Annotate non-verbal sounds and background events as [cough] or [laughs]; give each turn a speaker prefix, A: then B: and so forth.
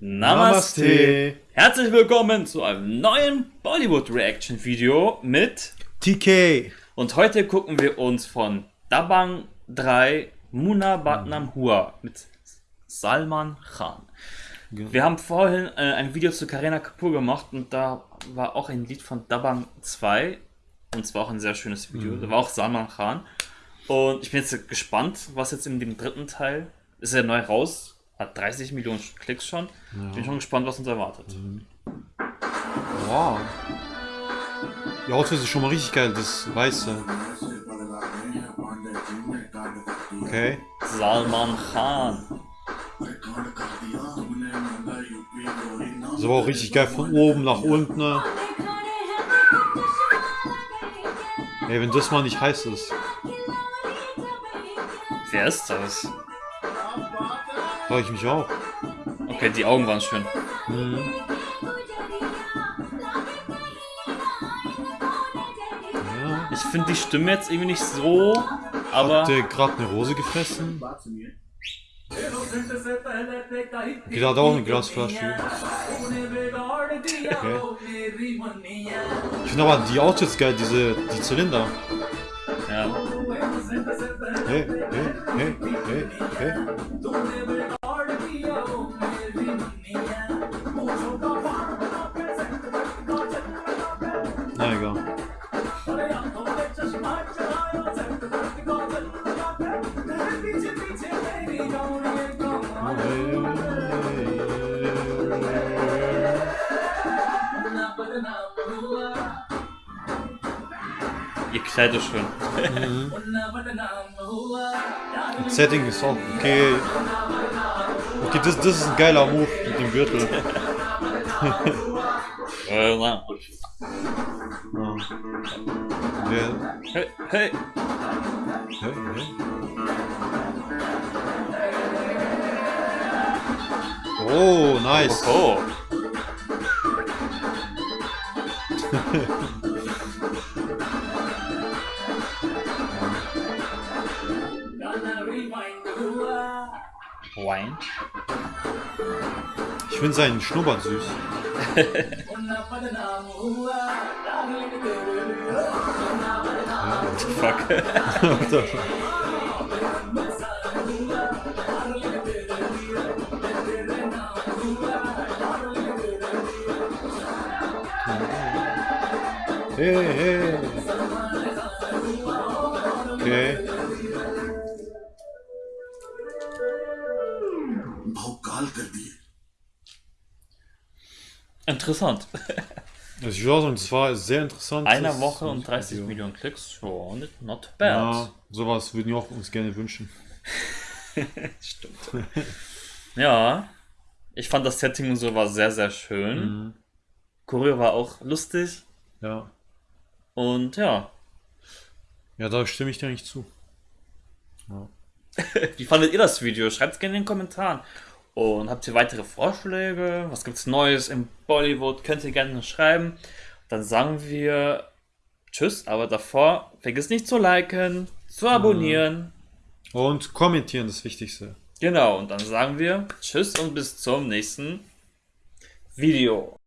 A: Namaste. Herzlich willkommen zu einem neuen Bollywood Reaction Video mit
B: TK.
A: Und heute gucken wir uns von Dabang 3 Muna Batnam Hua mit Salman Khan. Ja. Wir haben vorhin äh, ein Video zu Karina Kapoor gemacht und da war auch ein Lied von Dabang 2 und zwar auch ein sehr schönes Video. Mhm. Da war auch Salman Khan. Und ich bin jetzt gespannt, was jetzt in dem dritten Teil ist er neu raus, hat 30 Millionen Klicks schon. Ja. Bin schon gespannt, was uns erwartet. Mhm.
B: Wow. Die Outfit ist schon mal richtig geil, das Weiße. Okay.
A: Salman Khan.
B: Das war auch richtig geil von oben nach unten. Ey, wenn das mal nicht heiß ist.
A: Wer ist das?
B: Frage ich mich auch.
A: Okay, die Augen waren schön. Mhm. Ja. Ich finde die Stimme jetzt irgendwie nicht so, aber...
B: Hat der gerade eine Rose gefressen? Da hat auch eine Glasflasche. Okay. Ich finde aber die Autos geil, diese die Zylinder.
A: Ja.
B: Hey, hey, hey, hey, hey. Na egal.
A: Ihr Kleid ist schön.
B: Mhm. Setting ist auch okay. Okay, das, das ist ein geiler Move mit dem Gürtel. [laughs] Ja.
A: Hey, hey.
B: Hey, hey. Oh, nice.
A: Oh. Wine.
B: Ich finde seinen Schnurrbart süß. [laughs] [laughs] [laughs]
A: Fuck.
B: hey, hey. Okay.
A: Interessant.
B: Ich würde sagen, das war sehr interessant.
A: Eine Woche und 30 Video. Millionen Klicks, oh, not bad. Ja,
B: sowas würden wir auch uns gerne wünschen. [laughs]
A: Stimmt. ja, ich fand das Setting und so war sehr, sehr schön. Mhm. Choreo war auch lustig.
B: Ja.
A: Und ja.
B: Ja, da stimme ich dir nicht zu.
A: Ja. [laughs] Wie fandet ihr das Video? Schreibt es gerne in den Kommentaren. Und habt ihr weitere Vorschläge? Was gibt es Neues im Bollywood? Könnt ihr gerne schreiben. Dann sagen wir Tschüss, aber davor vergiss nicht zu liken, zu abonnieren.
B: Und kommentieren, das Wichtigste.
A: Genau, und dann sagen wir Tschüss und bis zum nächsten Video.